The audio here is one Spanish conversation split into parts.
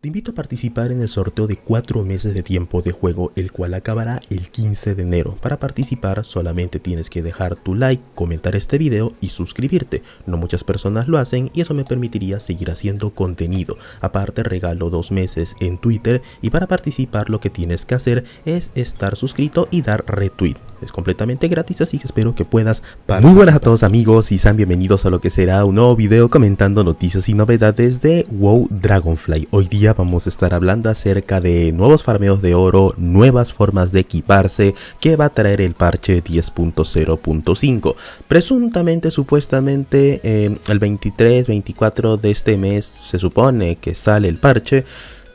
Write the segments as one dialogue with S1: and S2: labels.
S1: Te invito a participar en el sorteo de 4 meses de tiempo de juego, el cual acabará el 15 de enero. Para participar solamente tienes que dejar tu like, comentar este video y suscribirte. No muchas personas lo hacen y eso me permitiría seguir haciendo contenido. Aparte regalo 2 meses en Twitter y para participar lo que tienes que hacer es estar suscrito y dar retweet. Es completamente gratis así que espero que puedas. Muy buenas a todos amigos y sean bienvenidos a lo que será un nuevo video comentando noticias y novedades de WoW Dragonfly. Hoy día vamos a estar hablando acerca de nuevos farmeos de oro, nuevas formas de equiparse que va a traer el parche 10.0.5. Presuntamente, supuestamente, eh, el 23-24 de este mes se supone que sale el parche.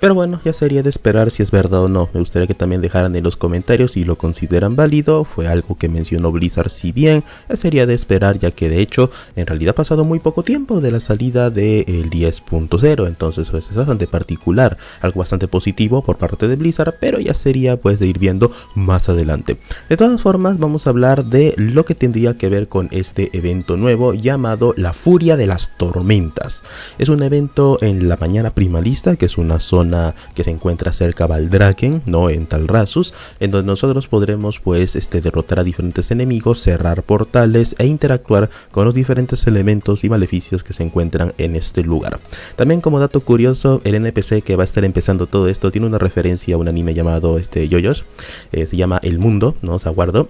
S1: Pero bueno, ya sería de esperar si es verdad o no. Me gustaría que también dejaran en los comentarios si lo consideran válido. Fue algo que mencionó Blizzard si bien. Ya sería de esperar ya que de hecho en realidad ha pasado muy poco tiempo de la salida del 10.0. Entonces pues, es bastante particular. Algo bastante positivo por parte de Blizzard. Pero ya sería pues de ir viendo más adelante. De todas formas vamos a hablar de lo que tendría que ver con este evento nuevo llamado La Furia de las Tormentas. Es un evento en la mañana primalista que es una zona que se encuentra cerca a Valdraken, ¿no? En Talrasus, en donde nosotros podremos pues este, derrotar a diferentes enemigos, cerrar portales e interactuar con los diferentes elementos y maleficios que se encuentran en este lugar. También como dato curioso, el NPC que va a estar empezando todo esto tiene una referencia a un anime llamado este Yoyos, eh, se llama El Mundo, ¿no? Se aguardo.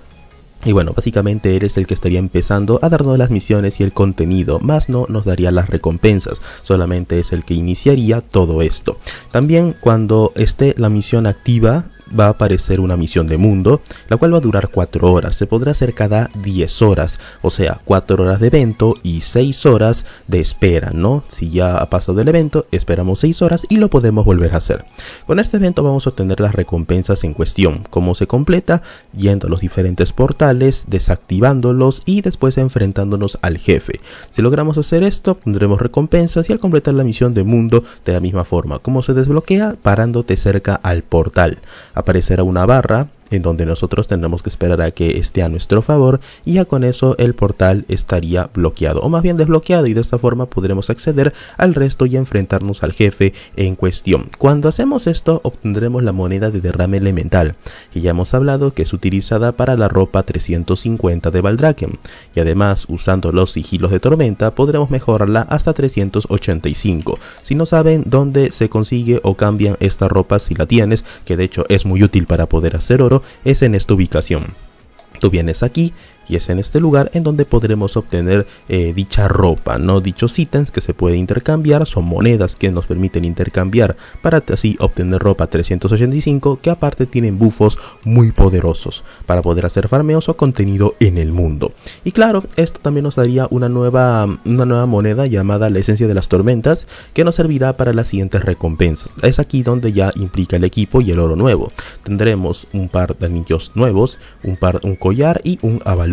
S1: Y bueno, básicamente eres el que estaría empezando a darnos las misiones y el contenido, más no nos daría las recompensas, solamente es el que iniciaría todo esto. También cuando esté la misión activa, va a aparecer una misión de mundo, la cual va a durar 4 horas. Se podrá hacer cada 10 horas, o sea, 4 horas de evento y 6 horas de espera, ¿no? Si ya ha pasado el evento, esperamos 6 horas y lo podemos volver a hacer. Con este evento vamos a obtener las recompensas en cuestión, cómo se completa, yendo a los diferentes portales, desactivándolos y después enfrentándonos al jefe. Si logramos hacer esto, tendremos recompensas y al completar la misión de mundo de la misma forma. ¿Cómo se desbloquea? Parándote cerca al portal aparecerá una barra en donde nosotros tendremos que esperar a que esté a nuestro favor y ya con eso el portal estaría bloqueado o más bien desbloqueado y de esta forma podremos acceder al resto y enfrentarnos al jefe en cuestión. Cuando hacemos esto obtendremos la moneda de derrame elemental que ya hemos hablado que es utilizada para la ropa 350 de Valdraken y además usando los sigilos de tormenta podremos mejorarla hasta 385. Si no saben dónde se consigue o cambian esta ropa si la tienes que de hecho es muy útil para poder hacer oro es en esta ubicación. Tú vienes aquí y es en este lugar en donde podremos obtener eh, dicha ropa, no dichos ítems que se puede intercambiar, son monedas que nos permiten intercambiar para así obtener ropa 385 que aparte tienen bufos muy poderosos para poder hacer farmeos o contenido en el mundo. Y claro, esto también nos daría una nueva, una nueva moneda llamada la esencia de las tormentas que nos servirá para las siguientes recompensas. Es aquí donde ya implica el equipo y el oro nuevo. Tendremos un par de anillos nuevos, un par un collar y un avalón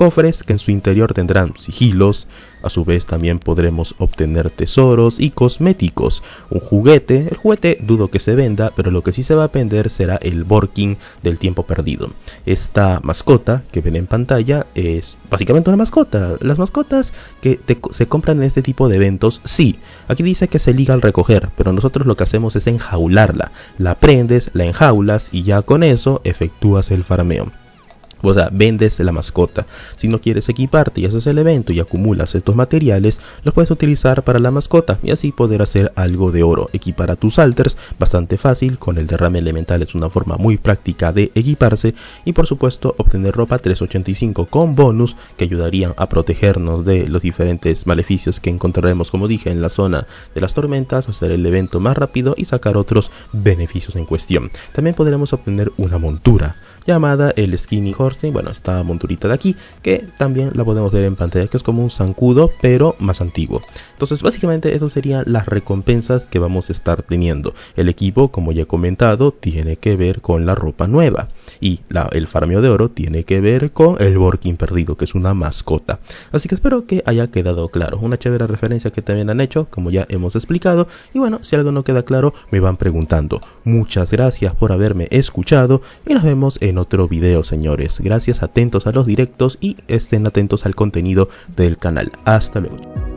S1: cofres que en su interior tendrán sigilos, a su vez también podremos obtener tesoros y cosméticos, un juguete, el juguete dudo que se venda, pero lo que sí se va a vender será el Borking del tiempo perdido. Esta mascota que ven en pantalla es básicamente una mascota, las mascotas que se compran en este tipo de eventos, sí, aquí dice que se liga al recoger, pero nosotros lo que hacemos es enjaularla, la prendes, la enjaulas y ya con eso efectúas el farmeo. O sea, vendes la mascota. Si no quieres equiparte y haces el evento y acumulas estos materiales, los puedes utilizar para la mascota y así poder hacer algo de oro. Equipar a tus alters, bastante fácil, con el derrame elemental es una forma muy práctica de equiparse y por supuesto obtener ropa 385 con bonus que ayudarían a protegernos de los diferentes maleficios que encontraremos como dije en la zona de las tormentas, hacer el evento más rápido y sacar otros beneficios en cuestión. También podremos obtener una montura llamada el Skinny Horse, bueno, esta monturita de aquí, que también la podemos ver en pantalla, que es como un zancudo, pero más antiguo. Entonces, básicamente, eso serían las recompensas que vamos a estar teniendo. El equipo, como ya he comentado, tiene que ver con la ropa nueva. Y el farmeo de oro tiene que ver con el Borking perdido, que es una mascota. Así que espero que haya quedado claro. Una chévere referencia que también han hecho, como ya hemos explicado. Y bueno, si algo no queda claro, me van preguntando. Muchas gracias por haberme escuchado y nos vemos en otro video, señores. Gracias, atentos a los directos y estén atentos al contenido del canal. Hasta luego.